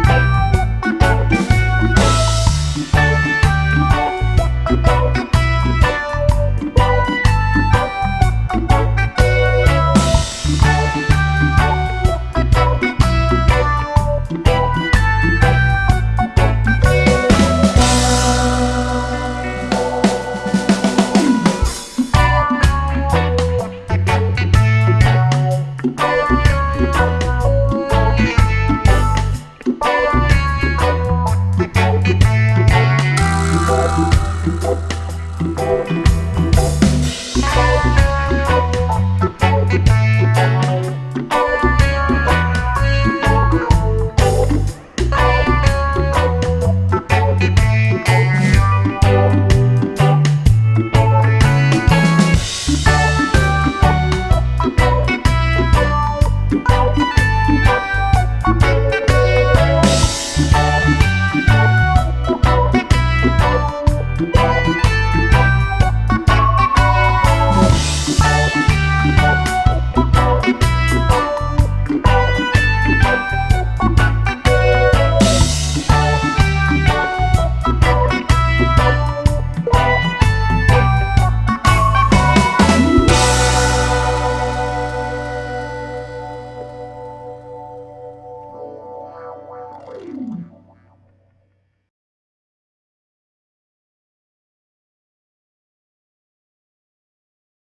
Bye. Thank